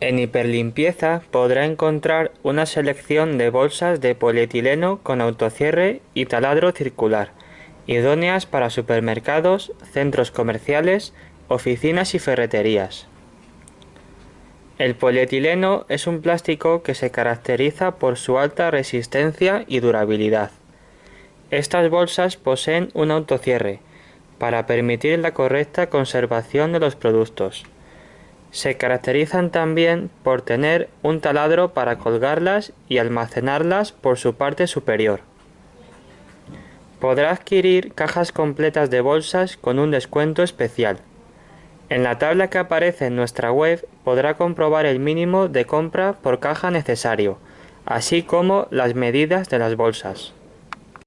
En Hiperlimpieza podrá encontrar una selección de bolsas de polietileno con autocierre y taladro circular, idóneas para supermercados, centros comerciales, oficinas y ferreterías. El polietileno es un plástico que se caracteriza por su alta resistencia y durabilidad. Estas bolsas poseen un autocierre, para permitir la correcta conservación de los productos. Se caracterizan también por tener un taladro para colgarlas y almacenarlas por su parte superior. Podrá adquirir cajas completas de bolsas con un descuento especial. En la tabla que aparece en nuestra web podrá comprobar el mínimo de compra por caja necesario, así como las medidas de las bolsas.